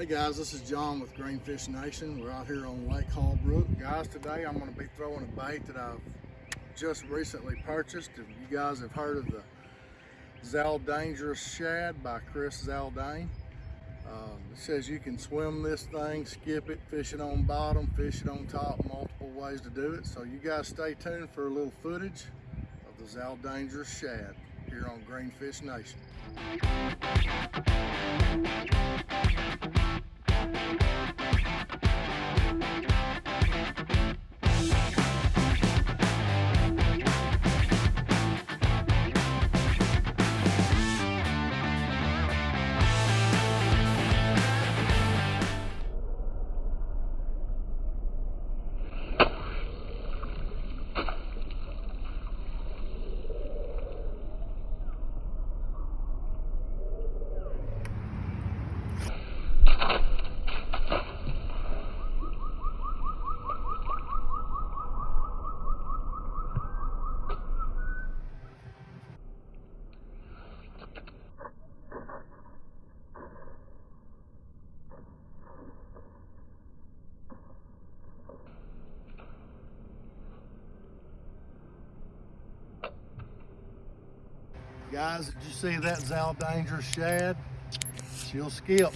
Hey guys, this is John with Greenfish Nation. We're out here on Lake Hallbrook. Guys, today I'm going to be throwing a bait that I've just recently purchased. If you guys have heard of the Zal Dangerous Shad by Chris Zaldain. Um, it says you can swim this thing, skip it, fish it on bottom, fish it on top, multiple ways to do it. So you guys stay tuned for a little footage of the Zal Dangerous Shad here on Greenfish Nation. Guys, did you see that Zaldangerous shad? She'll skip.